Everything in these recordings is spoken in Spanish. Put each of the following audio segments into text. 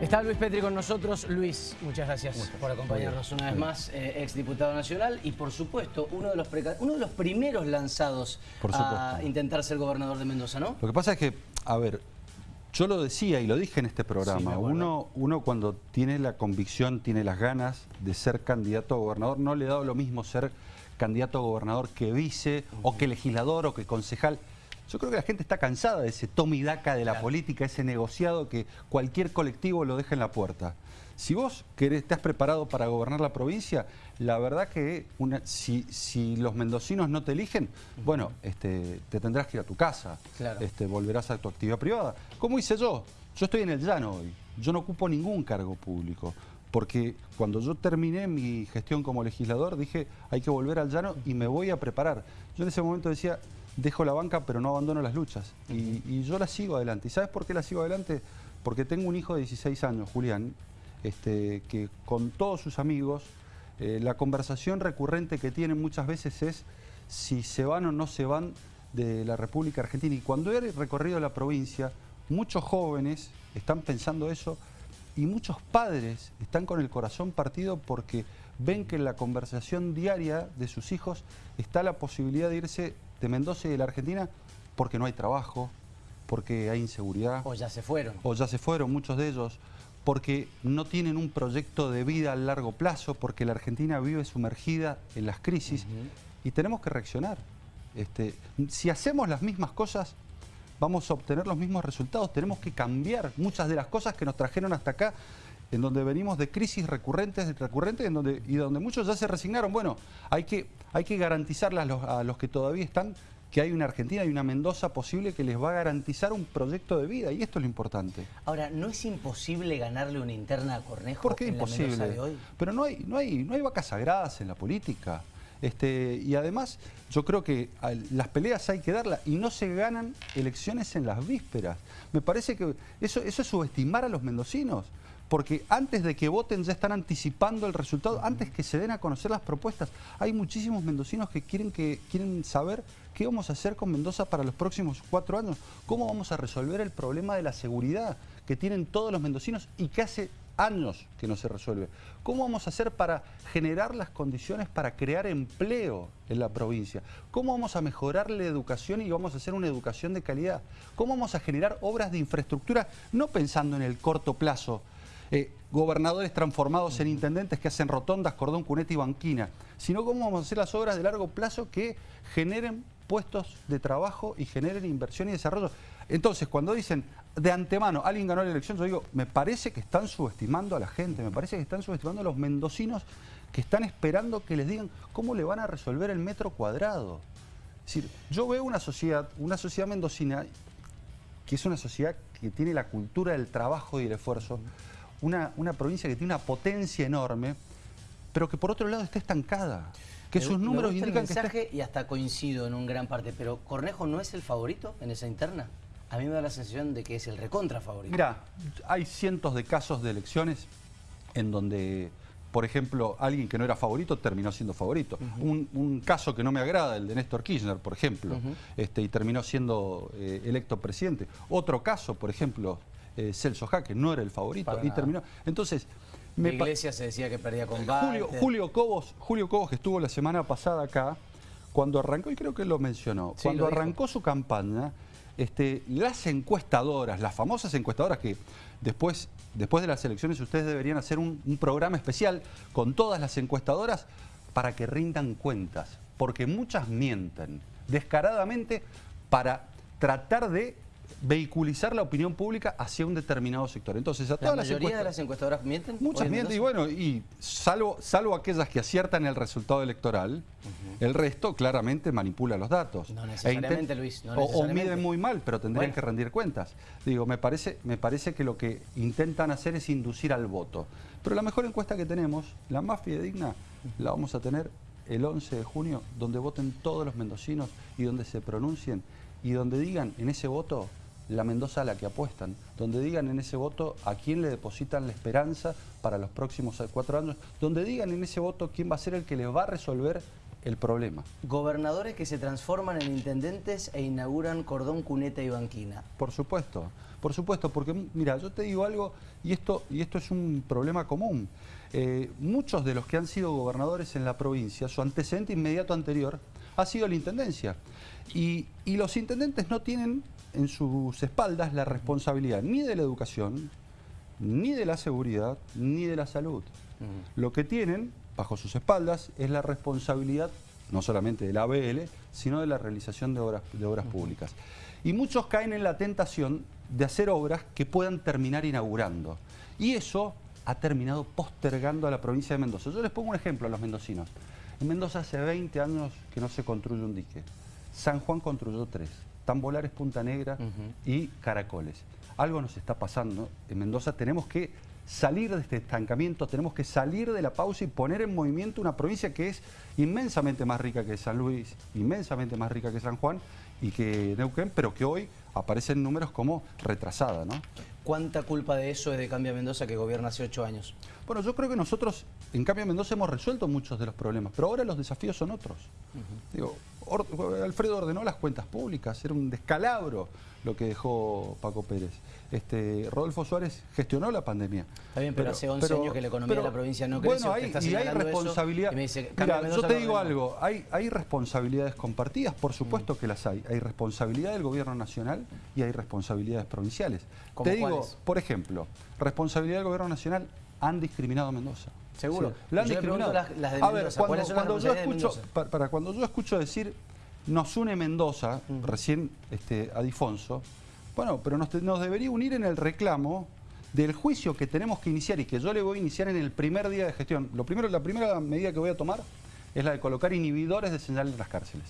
Está Luis Petri con nosotros. Luis, muchas gracias por acompañarnos una vez más, eh, ex diputado nacional y por supuesto uno de los, uno de los primeros lanzados a intentar ser gobernador de Mendoza, ¿no? Lo que pasa es que, a ver, yo lo decía y lo dije en este programa, uno, uno cuando tiene la convicción, tiene las ganas de ser candidato a gobernador, no le da lo mismo ser candidato a gobernador que vice, o que legislador, o que concejal. Yo creo que la gente está cansada de ese toma y daca de la política, ese negociado que cualquier colectivo lo deja en la puerta. Si vos querés, estás preparado para gobernar la provincia, la verdad que si, los mendocinos no te eligen, bueno, este, te tendrás que ir a tu casa, este, volverás a tu actividad privada. ¿Cómo hice yo? Yo estoy en el llano hoy, yo no ocupo ningún cargo público porque cuando yo terminé mi gestión como legislador dije hay que volver al llano y me voy a preparar. Yo en ese momento decía, dejo la banca pero no abandono las luchas. Y, yo la sigo adelante. ¿Y sabes por qué la sigo adelante? Porque tengo un hijo de 16 años, Julián, este, que con todos sus amigos, eh, la conversación recurrente que tienen muchas veces es si se van o no se van de la República Argentina. Y cuando he recorrido la provincia, muchos jóvenes están pensando eso y muchos padres están con el corazón partido porque ven que en la conversación diaria de sus hijos está la posibilidad de irse de Mendoza y de la Argentina porque no hay trabajo, porque hay inseguridad. O ya se fueron. O ya se fueron muchos de ellos, porque no tienen un proyecto de vida a largo plazo, porque la Argentina vive sumergida en las crisis y tenemos que reaccionar. Este, si hacemos las mismas cosas, vamos a obtener los mismos resultados. Tenemos que cambiar muchas de las cosas que nos trajeron hasta acá en donde venimos de crisis recurrentes, recurrentes en donde, y donde muchos ya se resignaron. Bueno, hay que, hay que garantizarle a los, que todavía están que hay una Argentina y una Mendoza posible que les va a garantizar un proyecto de vida, y esto es lo importante. Ahora, ¿no es imposible ganarle una interna a Cornejo ¿Por qué imposible? de hoy? Pero no hay, no, hay, no hay vacas sagradas en la política. Este, y además, yo creo que las peleas hay que darlas y no se ganan elecciones en las vísperas. Me parece que eso, eso es subestimar a los mendocinos porque antes de que voten ya están anticipando el resultado, antes que se den a conocer las propuestas. Hay muchísimos mendocinos que quieren, que, quieren saber qué vamos a hacer con Mendoza para los próximos cuatro años, cómo vamos a resolver el problema de la seguridad que tienen todos los mendocinos y que hace años que no se resuelve. ¿Cómo vamos a hacer para generar las condiciones para crear empleo en la provincia? ¿Cómo vamos a mejorar la educación y vamos a hacer una educación de calidad? ¿Cómo vamos a generar obras de infraestructura no pensando en el corto plazo, eh, gobernadores transformados en intendentes que hacen rotondas, cordón, cuneta y banquina, sino cómo vamos a hacer las obras de largo plazo que generen puestos de trabajo y generen inversión y desarrollo. Entonces, cuando dicen de antemano, alguien ganó la elección, yo digo, me parece que están subestimando a la gente, me parece que están subestimando a los mendocinos que están esperando que les digan cómo le van a resolver el metro cuadrado. Es decir, yo veo una sociedad, una sociedad mendocina, que es una sociedad que tiene la cultura del trabajo y el esfuerzo, una, provincia que tiene una potencia enorme, pero que por otro lado está estancada. Que sus números indican mensaje y hasta coincido en un gran parte, pero ¿Cornejo no es el favorito en esa interna? A mí me da la sensación de que es el recontra favorito. Mira, hay cientos de casos de elecciones en donde, por ejemplo, alguien que no era favorito terminó siendo favorito. un, caso que no me agrada, el de Néstor Kirchner, por ejemplo, este, y terminó siendo eh, electo presidente. Otro caso, por ejemplo, eh, Celso Jaque, no era el favorito y terminó. Entonces, me Iglesia se decía que perdía con Julio, Julio, Cobos, Julio Cobos, que estuvo la semana pasada acá, cuando arrancó, y creo que lo mencionó, cuando arrancó su campaña, este, las encuestadoras, las famosas encuestadoras que después, después de las elecciones ustedes deberían hacer un, un programa especial con todas las encuestadoras para que rindan cuentas, porque muchas mienten descaradamente para tratar de vehiculizar la opinión pública hacia un determinado sector. Entonces, a todas ¿La mayoría de las encuestadoras mienten? Muchas mienten, y bueno, y salvo, salvo aquellas que aciertan el resultado electoral, el resto claramente manipula los datos. No necesariamente, Luis, O, miden muy mal, pero tendrían que rendir cuentas. Digo, me parece, me parece que lo que intentan hacer es inducir al voto. Pero la mejor encuesta que tenemos, la más fidedigna, la vamos a tener el 11 de junio, donde voten todos los mendocinos y donde se pronuncien y donde digan en ese voto la Mendoza a la que apuestan, donde digan en ese voto a quién le depositan la esperanza para los próximos cuatro años, donde digan en ese voto quién va a ser el que les va a resolver el problema. Gobernadores que se transforman en intendentes e inauguran cordón, cuneta y banquina. Por supuesto, Por supuesto, porque mira, yo te digo algo, y esto, y esto es un problema común. Eh, muchos de los que han sido gobernadores en la provincia, su antecedente inmediato anterior ha sido la intendencia. Y, los intendentes no tienen en sus espaldas la responsabilidad ni de la educación, ni de la seguridad, ni de la salud. Lo que tienen bajo sus espaldas es la responsabilidad no solamente de la ABL, sino de la realización de obras, de obras públicas. Y muchos caen en la tentación de hacer obras que puedan terminar inaugurando. Y eso ha terminado postergando a la provincia de Mendoza. Yo les pongo un ejemplo a los mendocinos. En Mendoza hace 20 años que no se construye un dique. San Juan construyó tres. Tambolares, Punta Negra y Caracoles. Algo nos está pasando. En Mendoza tenemos que salir de este estancamiento, tenemos que salir de la pausa y poner en movimiento una provincia que es inmensamente más rica que San Luis, inmensamente más rica que San Juan y que Neuquén, pero que hoy aparecen números como retrasada. ¿no? ¿Cuánta culpa de eso es de Cambia Mendoza que gobierna hace ocho años? Bueno, yo creo que nosotros en Cambia Mendoza hemos resuelto muchos de los problemas, pero ahora los desafíos son otros. Digo, Alfredo ordenó las cuentas públicas, era un descalabro lo que dejó Paco Pérez. Este, Rodolfo Suárez gestionó la pandemia. Está bien, pero, hace 11 años que la economía de la provincia no crece. Bueno, hay, y hay responsabilidad. Mira, yo te digo algo, hay, hay responsabilidades compartidas, por supuesto que las hay. Hay responsabilidad del gobierno nacional y hay responsabilidades provinciales. Te digo, por ejemplo, responsabilidad del gobierno nacional han discriminado a Mendoza. Seguro. han discriminado. a ver, cuando, yo escucho, para, cuando yo escucho decir nos une Mendoza, recién este, Adifonso, bueno, pero nos, debería unir en el reclamo del juicio que tenemos que iniciar y que yo le voy a iniciar en el primer día de gestión. Lo primero, la primera medida que voy a tomar es la de colocar inhibidores de señal en las cárceles,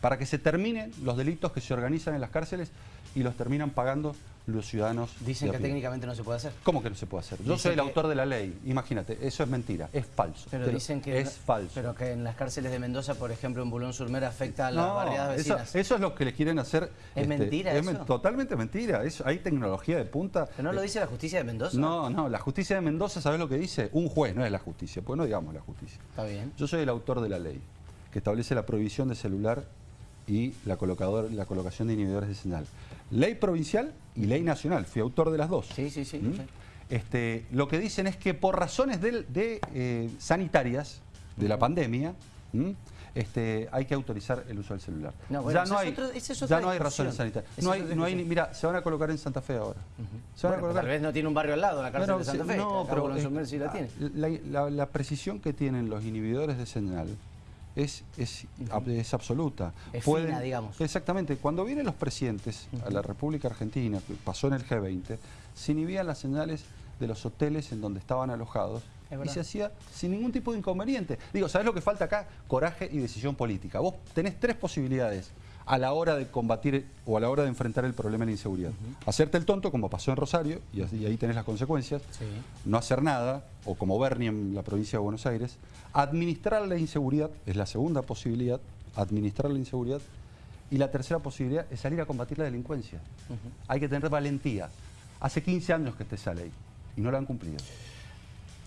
para que se terminen los delitos que se organizan en las cárceles y los terminan pagando los ciudadanos. Dicen que técnicamente no se puede hacer. ¿Cómo que no se puede hacer? Yo soy el autor de la ley, imagínate, eso es mentira, es falso. Pero, dicen que es falso. Pero que en las cárceles de Mendoza, por ejemplo, en Bulón Surmer afecta a las barriadas vecinas. Eso, es lo que le quieren hacer. ¿Es este, mentira es totalmente mentira, hay tecnología de punta. ¿Pero no lo dice la justicia de Mendoza? No, no, la justicia de Mendoza, ¿sabes lo que dice? Un juez, no es la justicia, pues no digamos la justicia. Está bien. Yo soy el autor de la ley, que establece la prohibición de celular y la, colocador, la colocación de inhibidores de señal. Ley provincial y ley nacional, fui autor de las dos. Sí, sí, sí. ¿Mm? Este, lo que dicen es que por razones de, eh, sanitarias de la pandemia, este, hay que autorizar el uso del celular. ya no hay, ya no hay razones sanitarias. No hay, no hay, mira, se van a colocar en Santa Fe ahora. Tal vez no tiene un barrio al lado, la cárcel de Santa Fe. No, pero la, tiene. la precisión que tienen los inhibidores de señal es, es, es absoluta. Es fina, digamos. Exactamente. Cuando vienen los presidentes a la República Argentina, que pasó en el G20, se inhibían las señales de los hoteles en donde estaban alojados y se hacía sin ningún tipo de inconveniente. Digo, ¿sabes lo que falta acá? Coraje y decisión política. Vos tenés tres posibilidades a la hora de combatir o a la hora de enfrentar el problema de la inseguridad. Hacerte el tonto, como pasó en Rosario, y, ahí tenés las consecuencias. No hacer nada, o como Bernie en la provincia de Buenos Aires. Administrar la inseguridad, es la segunda posibilidad, administrar la inseguridad. Y la tercera posibilidad es salir a combatir la delincuencia. Hay que tener valentía. Hace 15 años que esté esa ley y no la han cumplido.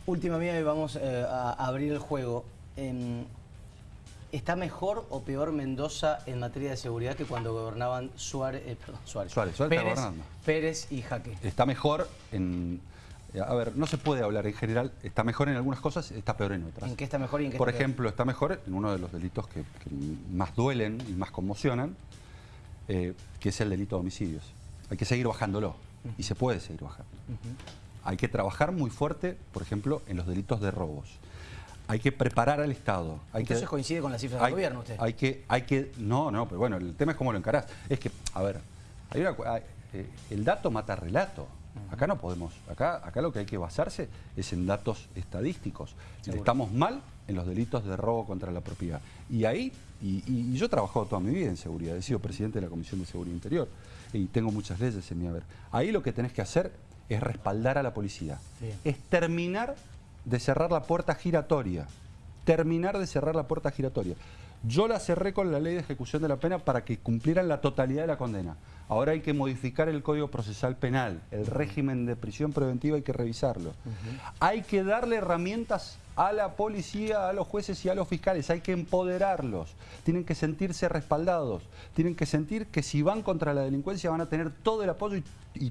Última mía y vamos eh, a abrir el juego. ¿Está mejor o peor Mendoza en materia de seguridad que cuando gobernaban Suárez, eh, perdón, Suárez, Suárez, Pérez, Pérez y Jaque? Está mejor en... A ver, no se puede hablar en general, está mejor en algunas cosas, está peor en otras. ¿En qué está mejor y en qué Por ejemplo, está mejor en uno de los delitos que, más duelen y más conmocionan, eh, que es el delito de homicidios. Hay que seguir bajándolo, y se puede seguir bajando. Hay que trabajar muy fuerte, por ejemplo, en los delitos de robos hay que preparar al Estado. Hay Entonces que, coincide con las cifras del gobierno usted. Hay que, hay que, no, no, pero bueno, el tema es cómo lo encarás. Es que, a ver, eh, el dato mata relato. Acá no podemos, acá, acá lo que hay que basarse es en datos estadísticos. Estamos mal en los delitos de robo contra la propiedad. Y ahí, y, yo he trabajado toda mi vida en seguridad, he sido presidente de la Comisión de Seguridad Interior y tengo muchas leyes en mi haber. Ahí lo que tenés que hacer es respaldar a la policía, es terminar de cerrar la puerta giratoria. Terminar de cerrar la puerta giratoria. Yo la cerré con la ley de ejecución de la pena para que cumplieran la totalidad de la condena. Ahora hay que modificar el Código Procesal Penal, el régimen de prisión preventiva hay que revisarlo. Hay que darle herramientas a la policía, a los jueces y a los fiscales. Hay que empoderarlos. Tienen que sentirse respaldados. Tienen que sentir que si van contra la delincuencia van a tener todo el apoyo y,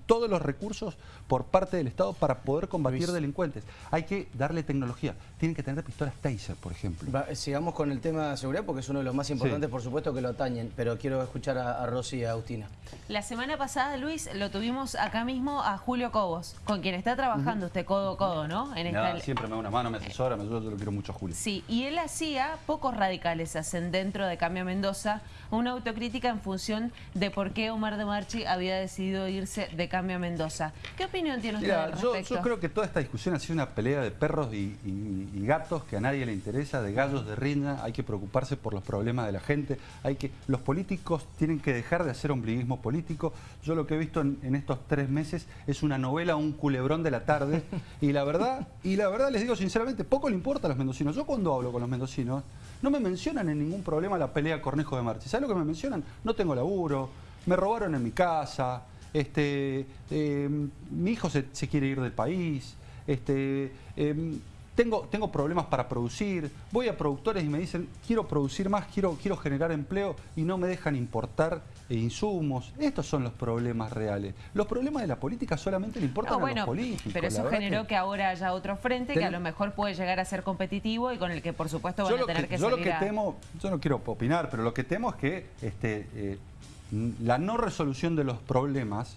todos los recursos por parte del Estado para poder combatir delincuentes. Hay que darle tecnología. Tienen que tener pistolas Taser, por ejemplo. sigamos con el tema de seguridad porque es uno de los más importantes, por supuesto, que lo atañen. Pero quiero escuchar a, Rosy y a Agustina. La semana pasada, Luis, lo tuvimos acá mismo a Julio Cobos, con quien está trabajando usted codo a codo, ¿no? En Siempre me da una mano, me asesora, me ayuda, yo lo quiero mucho a Julio. Sí, y él hacía, pocos radicales hacen dentro de Cambio Mendoza, una autocrítica en función de por qué Omar de Marchi había decidido irse de Cambio Mendoza. ¿Qué opinión tiene usted al respecto? Yo, creo que toda esta discusión ha sido una pelea de perros y, gatos que a nadie le interesa, de gallos de rinda, hay que preocuparse por los problemas de la gente, hay que los políticos tienen que dejar de hacer ombliguismo político. Yo lo que he visto en, estos tres meses es una novela, un culebrón de la tarde, y la verdad, y la verdad les digo sinceramente, poco le importa a los mendocinos. Yo cuando hablo con los mendocinos, no me mencionan en ningún problema la pelea Cornejo de Marchi. ¿Sabes lo que me mencionan? No tengo laburo, me robaron en mi casa, este, eh, mi hijo se, quiere ir del país, este, em, tengo, tengo problemas para producir, voy a productores y me dicen, quiero producir más, quiero, quiero generar empleo y no me dejan importar insumos. Estos son los problemas reales. Los problemas de la política solamente le importan a los políticos. Pero eso generó que... ahora haya otro frente que a lo mejor puede llegar a ser competitivo y con el que por supuesto van a tener que, yo lo que temo, yo no quiero opinar, pero lo que temo es que este, eh, la no resolución de los problemas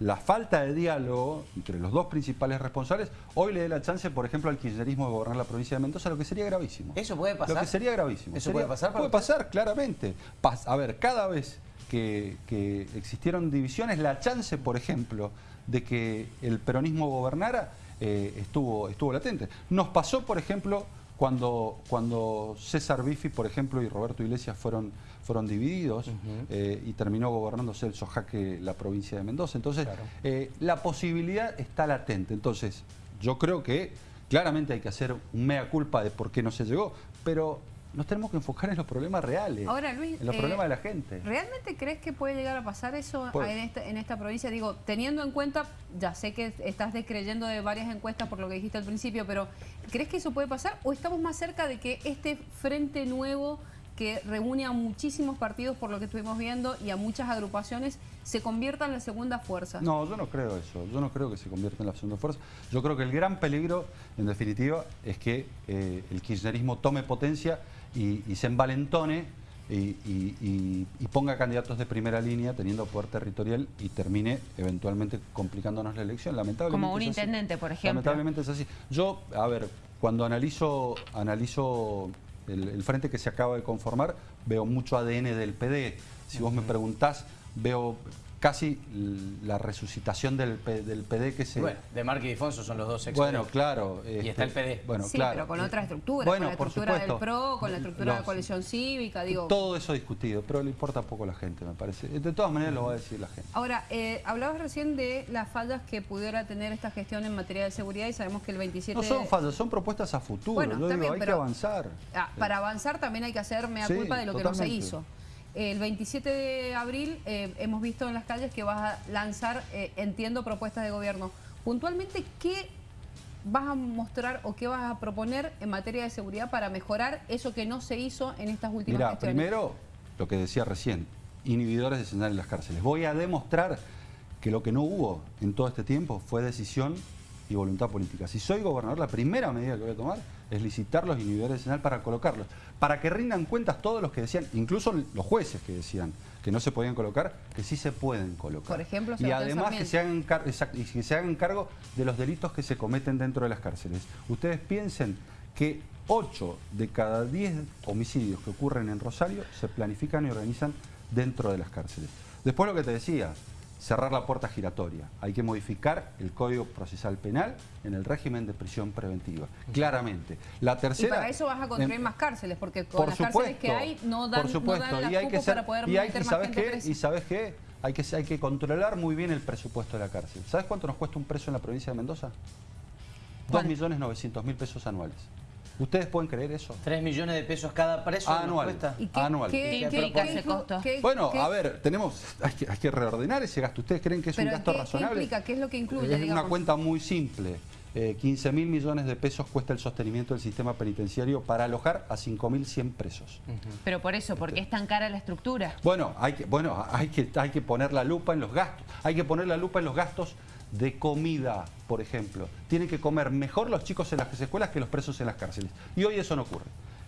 la falta de diálogo entre los dos principales responsables hoy le dé la chance, por ejemplo, al kirchnerismo de gobernar la provincia de Mendoza, lo que sería gravísimo. ¿Eso puede pasar? Lo que sería gravísimo. ¿Eso puede pasar? Puede pasar, claramente. a ver, cada vez que, existieron divisiones, la chance, por ejemplo, de que el peronismo gobernara eh, estuvo, estuvo latente. Nos pasó, por ejemplo, cuando, cuando César Bifi, por ejemplo, y Roberto Iglesias fueron, fueron divididos eh, y terminó gobernando Celso Jaque la provincia de Mendoza. Entonces, eh, la posibilidad está latente. Entonces, yo creo que claramente hay que hacer un mea culpa de por qué no se llegó, pero nos tenemos que enfocar en los problemas reales. Ahora, Luis, en los problemas de la gente. ¿Realmente crees que puede llegar a pasar eso en, esta, en esta provincia? Digo, teniendo en cuenta, ya sé que estás descreyendo de varias encuestas por lo que dijiste al principio, pero ¿crees que eso puede pasar o estamos más cerca de que este frente nuevo que reúne a muchísimos partidos por lo que estuvimos viendo y a muchas agrupaciones, se convierta en la segunda fuerza. No, yo no creo eso, yo no creo que se convierta en la segunda fuerza. Yo creo que el gran peligro, en definitiva, es que eh, el kirchnerismo tome potencia y, se envalentone y, ponga candidatos de primera línea teniendo poder territorial y termine eventualmente complicándonos la elección. Lamentablemente Como un intendente, por ejemplo. Lamentablemente es así. Yo, a ver, cuando analizo, analizo el, frente que se acaba de conformar, veo mucho ADN del PD. Si vos me preguntás, veo casi la resucitación del, del PD que se... Bueno, de Marque y Difonso son los dos ex Bueno, claro. y está el este, PD. Bueno, sí, pero con otra estructura, con la estructura del PRO, con la estructura de la coalición cívica, digo... Todo eso discutido, pero le importa poco a la gente, me parece. De todas maneras lo va a decir la gente. Ahora, eh, hablabas recién de las fallas que pudiera tener esta gestión en materia de seguridad y sabemos que el 27... No son fallas, son propuestas a futuro. Bueno, Yo digo, hay que avanzar. Ah, para avanzar también hay que hacer mea culpa de lo que no se hizo. El 27 de abril eh, hemos visto en las calles que vas a lanzar, eh, entiendo, propuestas de gobierno. Puntualmente, ¿qué vas a mostrar o qué vas a proponer en materia de seguridad para mejorar eso que no se hizo en estas últimas Mira, primero, lo que decía recién, inhibidores de señal en las cárceles. Voy a demostrar que lo que no hubo en todo este tiempo fue decisión y voluntad política. Si soy gobernador, la primera medida que voy a tomar es licitar los inhibidores de señal para colocarlos, para que rindan cuentas todos los que decían, incluso los jueces que decían que no se podían colocar, que sí se pueden colocar. Por ejemplo, y además que se, hagan que se hagan cargo de los delitos que se cometen dentro de las cárceles. Ustedes piensen que 8 de cada 10 homicidios que ocurren en Rosario se planifican y organizan dentro de las cárceles. Después lo que te decía, cerrar la puerta giratoria. Hay que modificar el Código Procesal Penal en el régimen de prisión preventiva, claramente. La tercera... Y para eso vas a construir más cárceles, porque con las cárceles que hay no dan, por supuesto, y hay que para poder y, hay, y ¿sabes qué? Y ¿sabes qué? Hay que, hay que controlar muy bien el presupuesto de la cárcel. ¿Sabes cuánto nos cuesta un preso en la provincia de Mendoza? 2.900.000 pesos anuales. ¿Ustedes pueden creer eso? ¿Tres millones de pesos cada preso anual. ¿Y qué, anual. ¿Qué, implica ese costo? bueno, a ver, tenemos, hay que, hay que, reordenar ese gasto. ¿Ustedes creen que es un gasto razonable? ¿Qué implica? ¿Qué es lo que incluye? Es una cuenta muy simple. 15 mil millones de pesos cuesta el sostenimiento del sistema penitenciario para alojar a 5.100 presos. Pero por eso, ¿por qué es tan cara la estructura? Bueno, hay que, bueno hay, que, hay que poner la lupa en los gastos. Hay que poner la lupa en los gastos de comida, por ejemplo. Tienen que comer mejor los chicos en las escuelas que los presos en las cárceles. Y hoy eso no ocurre.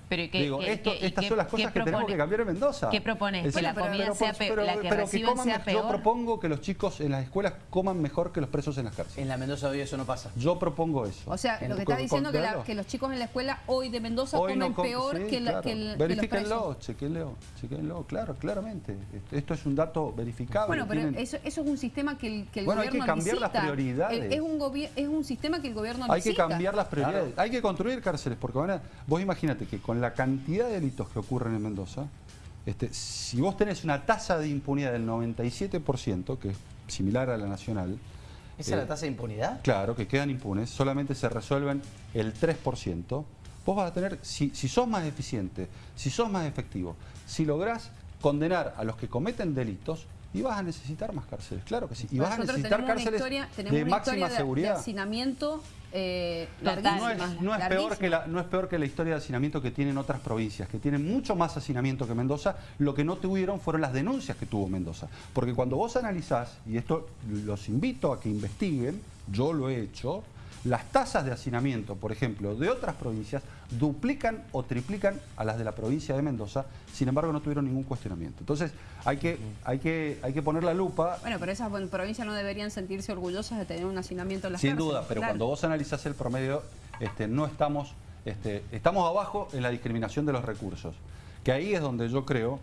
Pero Digo, estas son las cosas que tenemos que cambiar en Mendoza. ¿Qué propones? ¿Que la comida sea peor? ¿La que, reciben sea peor? Yo propongo que los chicos en las escuelas coman mejor que los presos en las cárceles. En la Mendoza hoy eso no pasa. Yo propongo eso. O sea, lo que está diciendo que, que los chicos en la escuela hoy de Mendoza comen peor que, la, que, el, Verifíquenlo, chequenlo, chequenlo, claro, claramente. Esto es un dato verificable. Bueno, pero eso, eso, es un sistema que el, que el bueno, gobierno hay que cambiar las prioridades. Es un, es un sistema que el gobierno Hay que cambiar las prioridades. Hay que construir cárceles, porque vos imagínate que con la cantidad de delitos que ocurren en Mendoza, este, si vos tenés una tasa de impunidad del 97%, que es similar a la nacional... ¿Esa es la eh, tasa de impunidad? Claro, que quedan impunes, solamente se resuelven el 3%. Vos vas a tener, si, si sos más eficiente, si sos más efectivo, si lográs condenar a los que cometen delitos, y vas a necesitar más cárceles, claro que sí. Y vas a necesitar cárceles de máxima seguridad. De hacinamiento eh, no, es, peor que la, no es peor que la historia de hacinamiento que tienen otras provincias, que tienen mucho más hacinamiento que Mendoza. Lo que no tuvieron fueron las denuncias que tuvo Mendoza. Porque cuando vos analizás, y esto los invito a que investiguen, yo lo he hecho, las tasas de hacinamiento, por ejemplo, de otras provincias duplican o triplican a las de la provincia de Mendoza, sin embargo no tuvieron ningún cuestionamiento. Entonces hay que, hay que, hay que poner la lupa. Bueno, pero esas provincias no deberían sentirse orgullosas de tener un hacinamiento en las Sin duda, pero cuando vos analizás el promedio, este, no estamos, este, estamos abajo en la discriminación de los recursos. Que ahí es donde yo creo,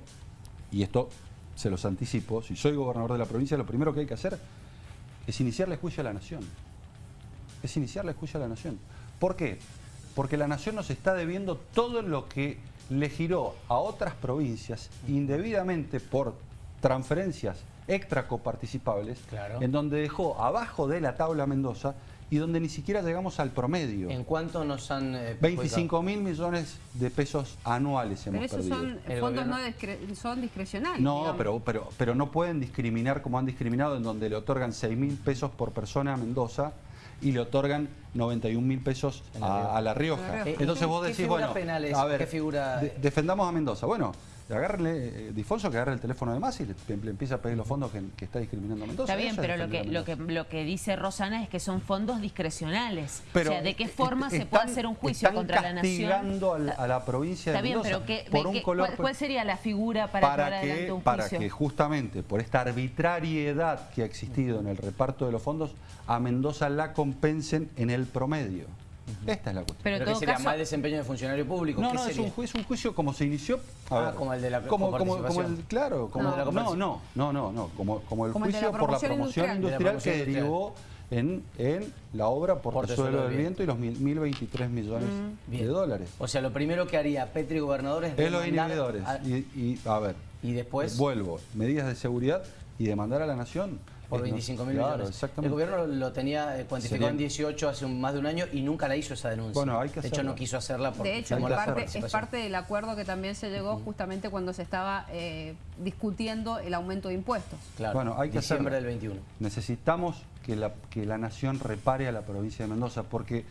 y esto se los anticipo, si soy gobernador de la provincia, lo primero que hay que hacer es iniciarle juicio a la nación es iniciar la juicio a la Nación. ¿Por qué? Porque la Nación nos está debiendo todo lo que le giró a otras provincias indebidamente por transferencias extracoparticipables, claro. en donde dejó abajo de la tabla Mendoza y donde ni siquiera llegamos al promedio. ¿En cuánto nos han... 25 eh, mil millones de pesos anuales hemos pero esos Son fondos no son discrecionales. No, pero, pero, pero no pueden discriminar como han discriminado en donde le otorgan 6 mil pesos por persona a Mendoza y le otorgan 91 mil pesos a, La Rioja. Entonces vos decís, bueno, a ver, figura... defendamos a Mendoza. Bueno, agárrenle, eh, Difonso que agarre el teléfono de más y le, empieza a pedir los fondos que, está discriminando a Mendoza. Está bien, pero lo que, lo, que, lo que dice Rosana es que son fondos discrecionales. Pero o sea, ¿de qué forma se puede hacer un juicio contra la nación? castigando a la provincia de Mendoza. Está bien, pero ¿qué, ¿cuál, ¿cuál, sería la figura para, para que, un juicio? Para que justamente por esta arbitrariedad que ha existido en el reparto de los fondos, a Mendoza la compensen en el promedio. Esta es la cuestión. Pero, ¿Pero sería mal desempeño de funcionario público? No, no, es un, juicio, un juicio como se inició. ah, como el de la como, como, como el, Claro, como, no, no, no, no, no, no, como, como el juicio por la promoción industrial, que derivó en, en, la obra por Suelo del Viento y los 1.023 millones mm. de dólares. O sea, lo primero que haría Petri Gobernador es... Es los inhibidores. Y, y, a ver... Y después... Vuelvo. Medidas de seguridad y demandar a la Nación por 25 mil millones. El gobierno lo tenía eh, cuantificado en 18 hace más de un año y nunca la hizo esa denuncia. Bueno, hay que de hecho, no quiso hacerla porque De hecho, es parte, del acuerdo que también se llegó justamente cuando se estaba eh, discutiendo el aumento de impuestos. Claro, bueno, hay que diciembre del 21. Necesitamos que la, que la nación repare a la provincia de Mendoza porque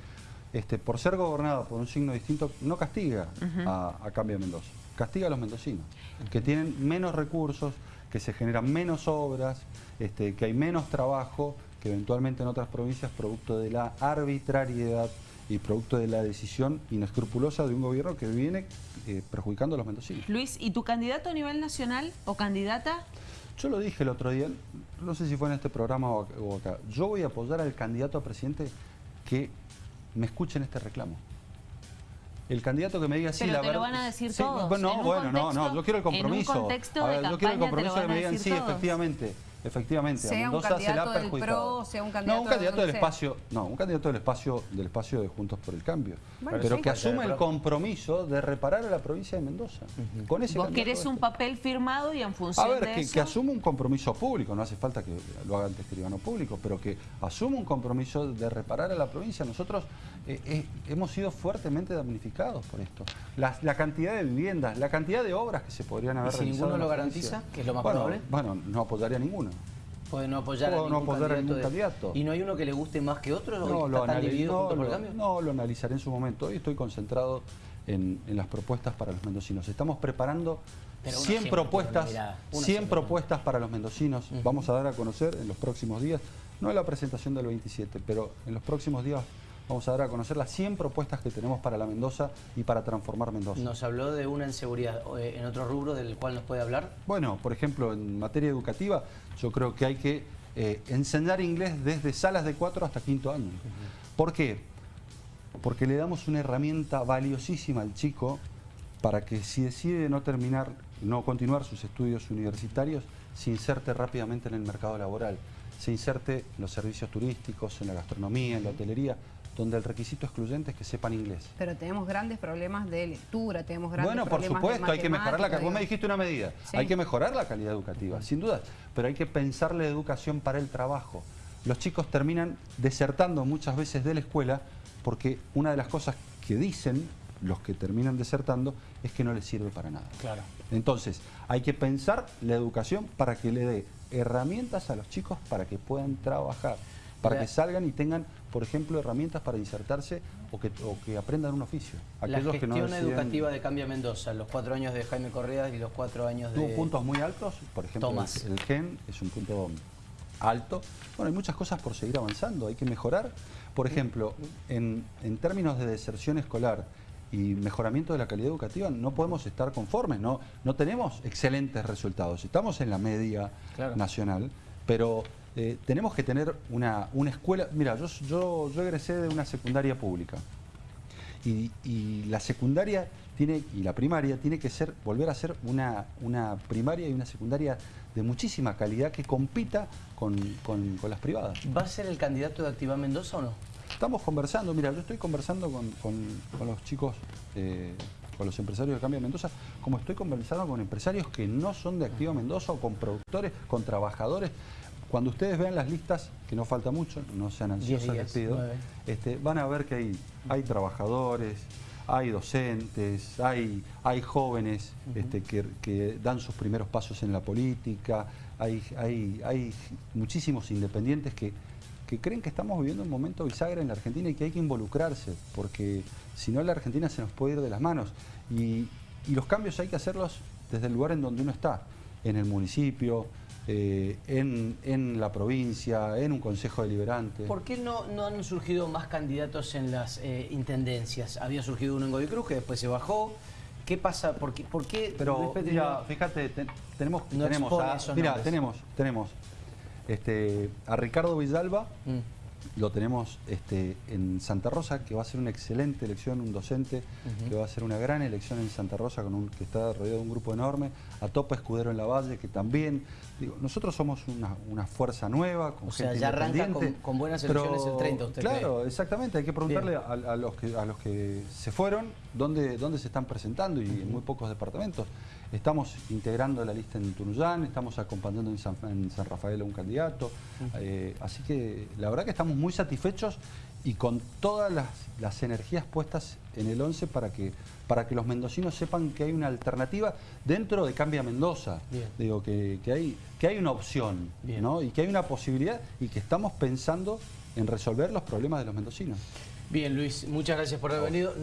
este, por ser gobernada por un signo distinto no castiga a, a Cambio de Mendoza, castiga a los mendocinos, que tienen menos recursos, que se generan menos obras, este, que hay menos trabajo que eventualmente en otras provincias producto de la arbitrariedad y producto de la decisión inescrupulosa de un gobierno que viene eh, perjudicando a los mendocinos. Luis, ¿y tu candidato a nivel nacional o candidata? Yo lo dije el otro día, no sé si fue en este programa o acá, yo voy a apoyar al candidato a presidente que me escuche en este reclamo el candidato que me diga sí, la verdad. lo van a decir todos. Bueno, bueno, no, no, yo quiero el compromiso. yo quiero el compromiso que me digan sí, efectivamente. Efectivamente, sea a Mendoza se la ha perjudicado. sea un candidato, no, un candidato del espacio, no, un candidato del espacio, del espacio de Juntos por el Cambio. pero que asuma el compromiso de reparar a la provincia de Mendoza. con ese Vos querés un papel firmado y en función a ver, que, que asuma un compromiso público, no hace falta que lo haga ante escribano público, pero que asuma un compromiso de reparar a la provincia. Nosotros eh, eh, hemos sido fuertemente damnificados por esto. La, la, cantidad de viviendas, la cantidad de obras que se podrían haber ¿Y si ninguno lo garantiza, que es lo más bueno, probable? Bueno, no apoyaría ninguno. Puede no apoyar a ningún, candidato, ¿Y no hay uno que le guste más que otro? No, lo, no, lo analizaré en su momento. Hoy estoy concentrado en, las propuestas para los mendocinos. Estamos preparando 100 propuestas, 100 propuestas para los mendocinos. Vamos a dar a conocer en los próximos días, no en la presentación del 27, pero en los próximos días vamos a dar a conocer las 100 propuestas que tenemos para la Mendoza y para transformar Mendoza. Nos habló de una en seguridad, eh, ¿en otro rubro del cual nos puede hablar? Bueno, por ejemplo, en materia educativa, yo creo que hay que eh, enseñar inglés desde salas de 4 hasta quinto año. ¿Por qué? Porque le damos una herramienta valiosísima al chico para que si decide no terminar, no continuar sus estudios universitarios, se inserte rápidamente en el mercado laboral, se inserte en los servicios turísticos, en la gastronomía, en la hotelería, donde el requisito excluyente es que sepan inglés. Pero tenemos grandes problemas de lectura, tenemos grandes bueno, problemas Bueno, por supuesto, hay que mejorar la calidad. Vos me dijiste una medida, hay que mejorar la calidad educativa, sin duda, pero hay que pensar la educación para el trabajo. Los chicos terminan desertando muchas veces de la escuela porque una de las cosas que dicen los que terminan desertando es que no les sirve para nada. Claro. Entonces, hay que pensar la educación para que le dé herramientas a los chicos para que puedan trabajar para que salgan y tengan, por ejemplo, herramientas para insertarse o que, que aprendan un oficio. la gestión educativa de Cambia Mendoza, los cuatro años de Jaime Correa y los cuatro años de... Tuvo puntos muy altos, por ejemplo, el, GEN es un punto alto. Bueno, hay muchas cosas por seguir avanzando, hay que mejorar. Por ejemplo, en, términos de deserción escolar y mejoramiento de la calidad educativa, no podemos estar conformes, no, no tenemos excelentes resultados. Estamos en la media nacional, pero eh, tenemos que tener una, escuela... Mira, yo, yo, yo, egresé de una secundaria pública y, la secundaria tiene y la primaria tiene que ser volver a ser una, una primaria y una secundaria de muchísima calidad que compita con, las privadas. ¿Va a ser el candidato de Activa Mendoza o no? Estamos conversando, mira, yo estoy conversando con, los chicos, eh, con los empresarios de Cambio Mendoza, como estoy conversando con empresarios que no son de Activa Mendoza o con productores, con trabajadores. Cuando ustedes vean las listas, que no falta mucho, no sean ansiosos, les pido, este, van a ver que hay, hay trabajadores, hay docentes, hay, hay jóvenes este, que, dan sus primeros pasos en la política, hay, hay, hay muchísimos independientes que, que creen que estamos viviendo un momento bisagra en la Argentina y que hay que involucrarse, porque si no la Argentina se nos puede ir de las manos. Y, y los cambios hay que hacerlos desde el lugar en donde uno está, en el municipio, eh, en, la provincia, en un consejo deliberante. ¿Por qué no, no han surgido más candidatos en las eh, intendencias? Había surgido uno en Godoy Cruz que después se bajó. ¿Qué pasa? ¿Por qué? Por qué Pero mira, fíjate, tenemos, tenemos, a, mira, tenemos, tenemos este, a Ricardo Villalba, mm lo tenemos este, en Santa Rosa, que va a ser una excelente elección, un docente, que va a ser una gran elección en Santa Rosa, con un, que está rodeado de un grupo enorme, a Topa Escudero en la Valle, que también, digo, nosotros somos una, fuerza nueva, con o sea, ya arranca con, buenas elecciones el 30, ¿usted Claro, exactamente, hay que preguntarle a, los que, a los que se fueron dónde, dónde se están presentando y en muy pocos departamentos. Estamos integrando la lista en Tunuyán, estamos acompañando en San, Rafael a un candidato. Eh, así que la verdad que estamos muy satisfechos y con todas las, energías puestas en el 11 para que, para que los mendocinos sepan que hay una alternativa dentro de Cambia Mendoza. Digo, que, hay, que hay una opción y que hay una posibilidad y que estamos pensando en resolver los problemas de los mendocinos. Bien, Luis, muchas gracias por haber venido.